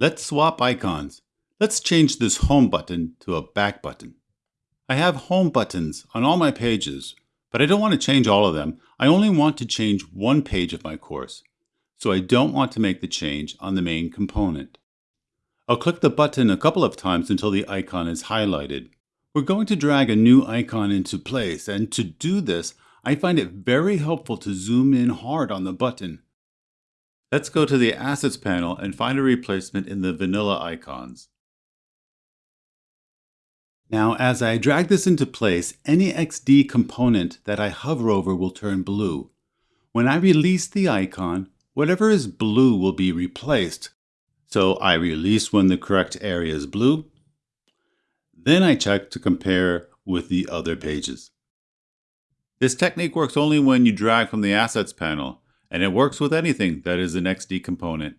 Let's swap icons. Let's change this Home button to a Back button. I have Home buttons on all my pages, but I don't want to change all of them. I only want to change one page of my course, so I don't want to make the change on the main component. I'll click the button a couple of times until the icon is highlighted. We're going to drag a new icon into place, and to do this, I find it very helpful to zoom in hard on the button. Let's go to the Assets panel and find a replacement in the vanilla icons. Now, as I drag this into place, any XD component that I hover over will turn blue. When I release the icon, whatever is blue will be replaced. So I release when the correct area is blue. Then I check to compare with the other pages. This technique works only when you drag from the Assets panel, and it works with anything that is an XD component.